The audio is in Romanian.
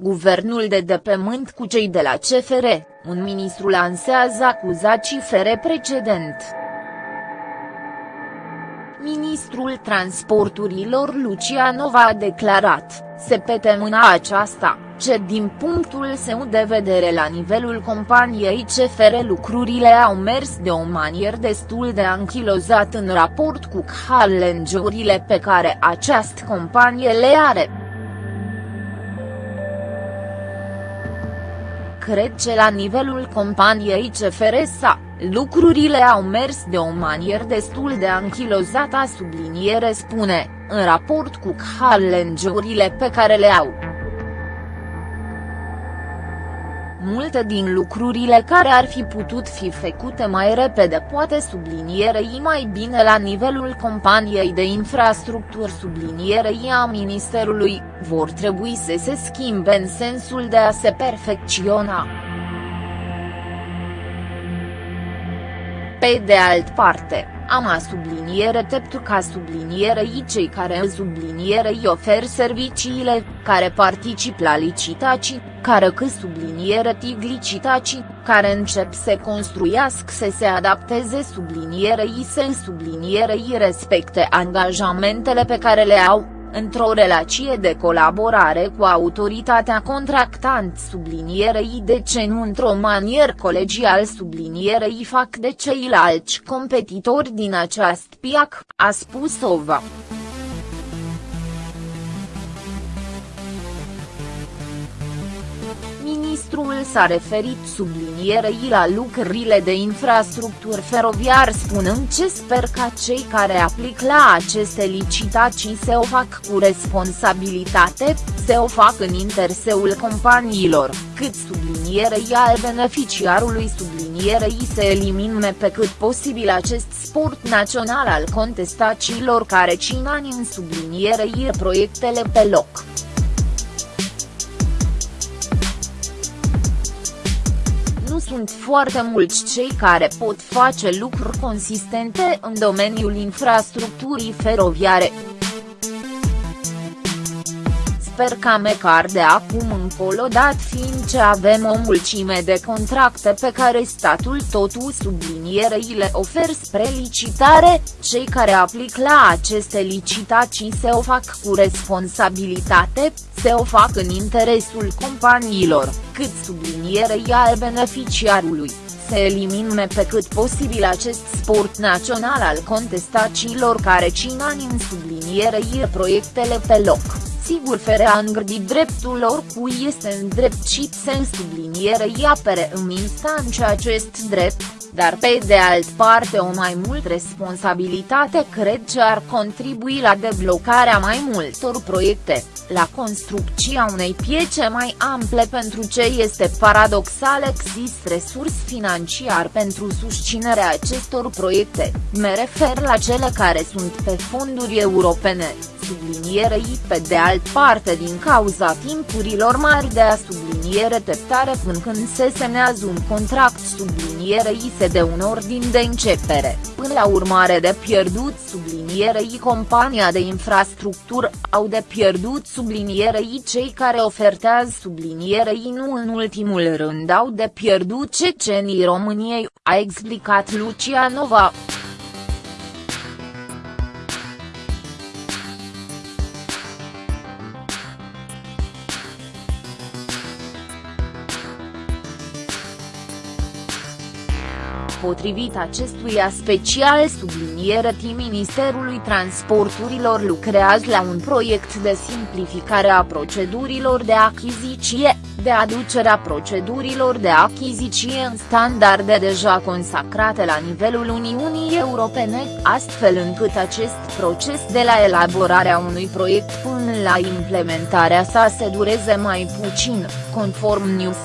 guvernul de depământ cu cei de la CFR, un ministru lansează acuzații fere precedent. Ministrul Transporturilor Lucianova a declarat, se pete mâna aceasta, ce din punctul său de vedere la nivelul companiei CFR lucrurile au mers de o manieră destul de anchilozat în raport cu challenge pe care această companie le are. Cred că la nivelul companiei CFR s-a Lucrurile au mers de o manieră destul de anchilozată a subliniere spune, în raport cu challenge pe care le au. Multe din lucrurile care ar fi putut fi făcute mai repede poate sublinierei mai bine la nivelul companiei de infrastructură sublinierei a Ministerului, vor trebui să se schimbe în sensul de a se perfecționa. Pe de alt parte, am a subliniere teptu ca sublinierei cei care sublinierei ofer serviciile, care particip la licitații, care că subliniere tig licitații, care încep să construiască să se adapteze sublinierei să sublinierei respecte angajamentele pe care le au, într-o relație de colaborare cu autoritatea contractant sublinierei de ce nu într-o manieră colegial sublinierei fac de ceilalți competitori din această piac, a spus Ova. Ministrul s-a referit sublinierei la lucrurile de infrastructură feroviar spunând ce sper ca cei care aplic la aceste licitații să o fac cu responsabilitate, să o fac în interseul companiilor, cât sublinierei al beneficiarului sublinierei să elimine pe cât posibil acest sport național al contestațiilor care cin ani în sublinierei proiectele pe loc. Sunt foarte mulți cei care pot face lucruri consistente în domeniul infrastructurii feroviare. Sper ca măcar de acum încolo dat fiind ce avem o mulțime de contracte pe care statul totul sublinierei le ofer spre licitare, cei care aplic la aceste licitații se o fac cu responsabilitate, se o fac în interesul companiilor, cât sublinierei al beneficiarului. Se elimine pe cât posibil acest sport național al contestațiilor care cin ani în sublinierei proiectele pe loc sigur fere a îngrădi dreptul oricui este îndreptit să sublinierei apere în instanță acest drept, dar pe de alt parte o mai mult responsabilitate cred că ar contribui la deblocarea mai multor proiecte, la construcția unei piețe mai ample pentru ce este paradoxal există resurs financiar pentru susținerea acestor proiecte, me refer la cele care sunt pe fonduri europene, sublinierei pe de alt parte din cauza timpurilor mari de a subliniere teptare până când se semnează un contract sublinierei se de un ordin de începere, până la urmare de pierdut sublinierei compania de infrastructură au de pierdut sublinierei cei care ofertează sublinierei nu în ultimul rând au de pierdut cecenii României, a explicat Lucianova. Potrivit acestuia special subliniere T Ministerului Transporturilor lucrează la un proiect de simplificare a procedurilor de achiziție, de aducerea procedurilor de achiziție în standarde deja consacrate la nivelul Uniunii Europene, astfel încât acest proces de la elaborarea unui proiect până la implementarea sa se dureze mai puțin, conform News.